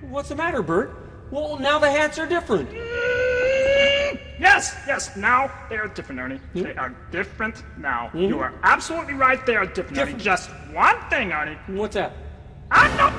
What's the matter, Bert? Well, now the hats are different. Yes, yes, now they are different, Ernie. Hmm? They are different now. You are absolutely right, they are different, Ernie. Just one thing, Ernie. What's that? I know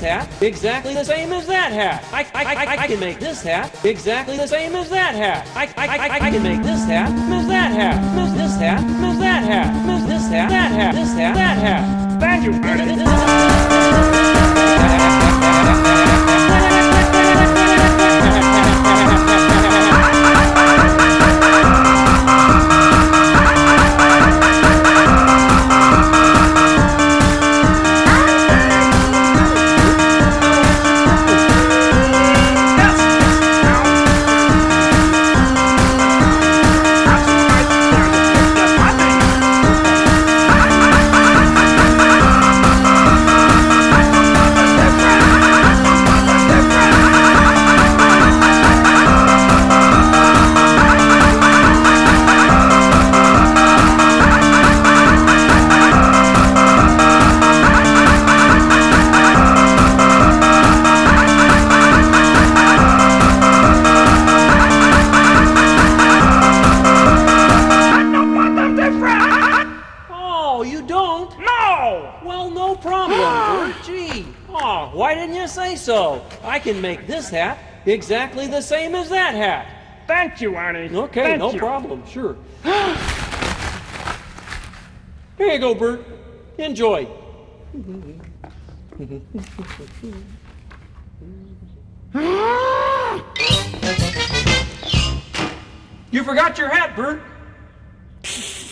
hat exactly the same as that hat. I, I, I, I can make this hat exactly the same as that hat. I, I, I, I can make this hat as that hat. Miss this hat as that hat. Miss this hat, that hat, this hat, that hat. Thank you, Well, no problem, Bert. Gee. Oh, why didn't you say so? I can make this hat exactly the same as that hat. Thank you, Ernie. Okay, Thank no you. problem, sure. Here you go, Bert. Enjoy. you forgot your hat, Bert.